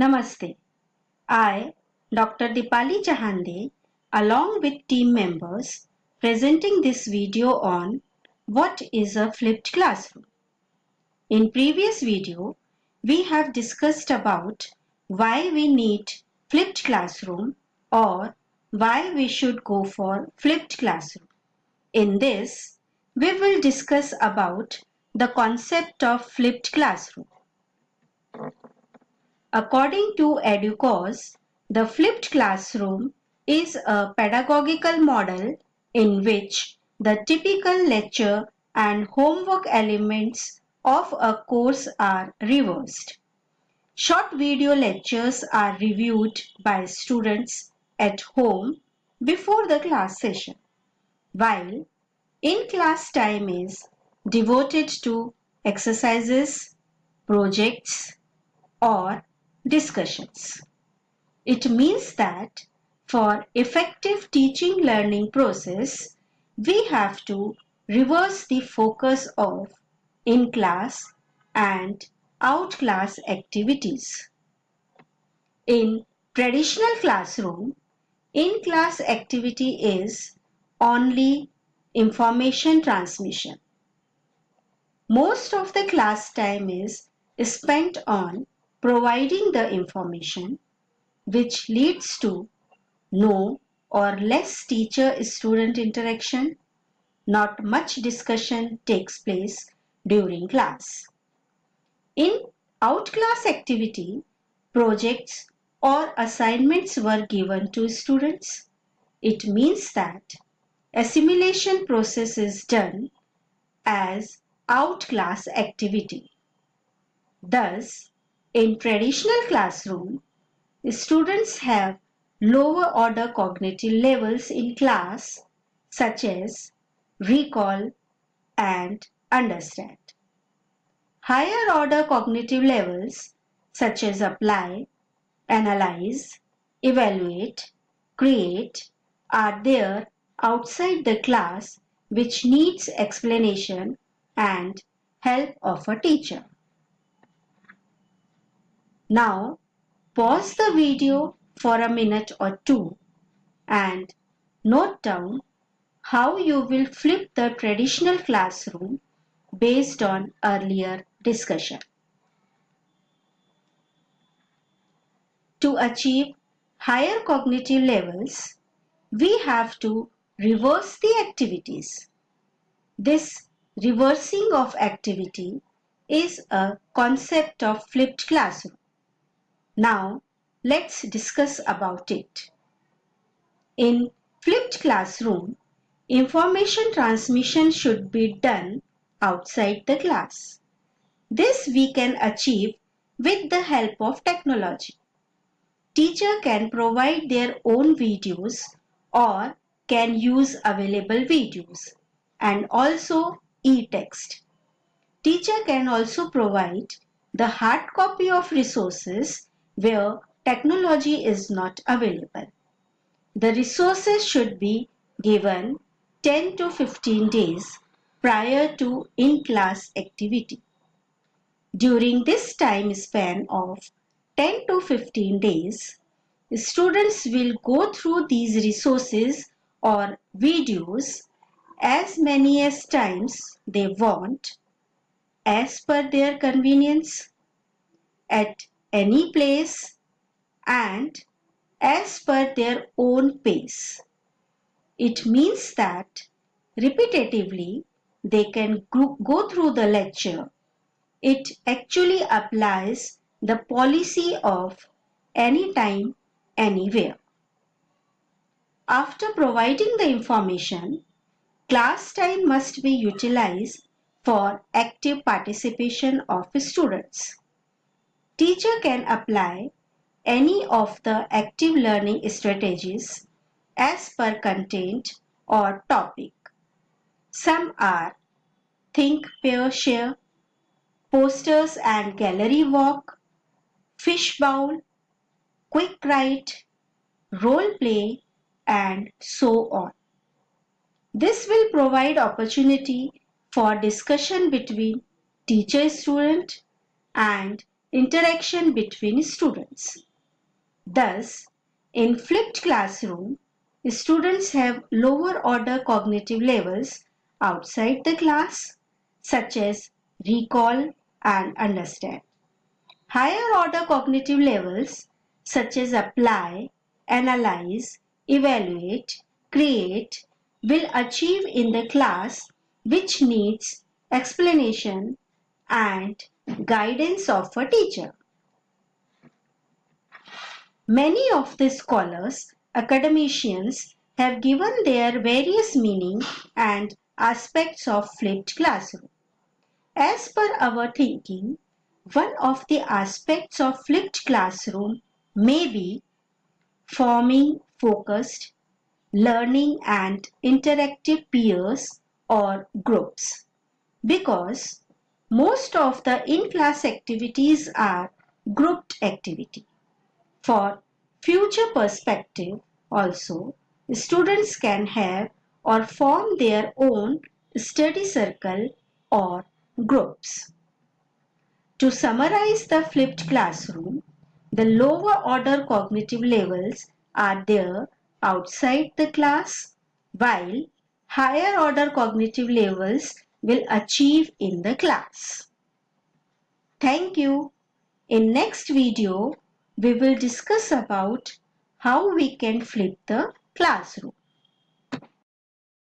Namaste. I, Dr. Dipali Chahande, along with team members, presenting this video on what is a flipped classroom. In previous video, we have discussed about why we need flipped classroom or why we should go for flipped classroom. In this, we will discuss about the concept of flipped classroom. According to EDUCAUSE, the flipped classroom is a pedagogical model in which the typical lecture and homework elements of a course are reversed. Short video lectures are reviewed by students at home before the class session, while in-class time is devoted to exercises, projects, or discussions. It means that for effective teaching learning process, we have to reverse the focus of in-class and out-class activities. In traditional classroom, in-class activity is only information transmission. Most of the class time is spent on providing the information which leads to no or less teacher-student interaction. Not much discussion takes place during class. In out-class activity, projects or assignments were given to students. It means that assimilation process is done as out-class activity. Thus, in traditional classroom, students have lower order cognitive levels in class such as recall and understand. Higher order cognitive levels such as apply, analyze, evaluate, create are there outside the class which needs explanation and help of a teacher. Now pause the video for a minute or two and note down how you will flip the traditional classroom based on earlier discussion. To achieve higher cognitive levels, we have to reverse the activities. This reversing of activity is a concept of flipped classroom. Now let's discuss about it. In flipped classroom, information transmission should be done outside the class. This we can achieve with the help of technology. Teacher can provide their own videos or can use available videos and also e-text. Teacher can also provide the hard copy of resources where technology is not available. The resources should be given 10 to 15 days prior to in-class activity. During this time span of 10 to 15 days, students will go through these resources or videos as many as times they want as per their convenience at any place and as per their own pace. It means that repetitively they can go through the lecture. It actually applies the policy of anytime, anywhere. After providing the information, class time must be utilized for active participation of students. Teacher can apply any of the active learning strategies as per content or topic. Some are think, pair, share, posters and gallery walk, fishbowl, quick write, role play and so on. This will provide opportunity for discussion between teacher student and interaction between students. Thus, in flipped classroom, students have lower order cognitive levels outside the class, such as recall and understand. Higher order cognitive levels, such as apply, analyze, evaluate, create, will achieve in the class which needs explanation and guidance of a teacher. Many of the scholars, academicians have given their various meaning and aspects of flipped classroom. As per our thinking, one of the aspects of flipped classroom may be forming focused, learning and interactive peers or groups because most of the in-class activities are grouped activity. For future perspective also, students can have or form their own study circle or groups. To summarize the flipped classroom, the lower order cognitive levels are there outside the class while higher order cognitive levels will achieve in the class. Thank you. In next video, we will discuss about how we can flip the classroom.